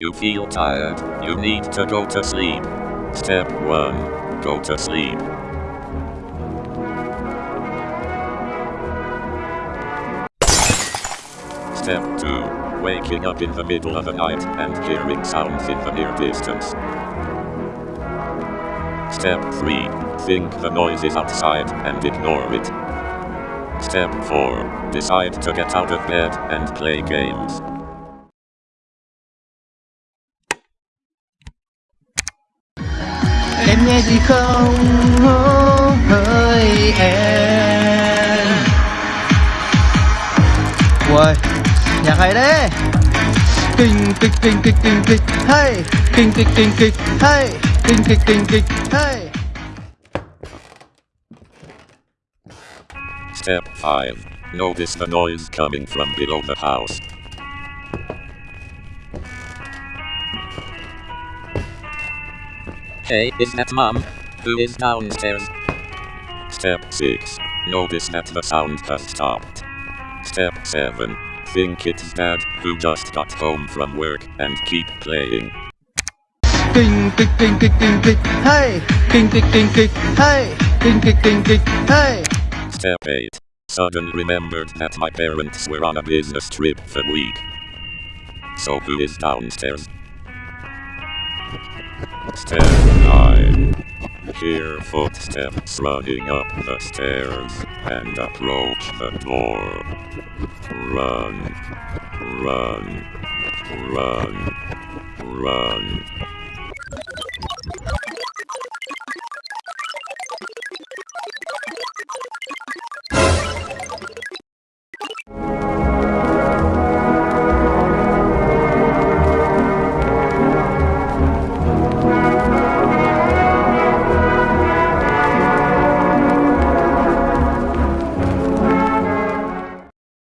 You feel tired. You need to go to sleep. Step 1. Go to sleep. Step 2. Waking up in the middle of the night and hearing sounds in the near distance. Step 3. Think the noise is outside and ignore it. Step 4. Decide to get out of bed and play games. Nghe gì không hỡi em Uầy, nhạc hay đấy Kinh kịch kinh kịch kinh kịch hay Kinh kịch kinh kịch hay Kinh kịch kinh kịch hay Step 5. Notice the noise coming from below the house. Hey, is that mom? Who is downstairs? Step 6. Notice that the sound has stopped. Step 7. Think it's dad who just got home from work and keep playing. Kinh kịch kinh kịch kinh kịch hay Kinh kịch kinh kịch hay Kinh kịch kinh kịch hay Step 8. Suddenly remembered that my parents were on a business trip that week. So who is downstairs? Step 9. Hear footsteps running up the stairs and approach the door. Run, run, run, run.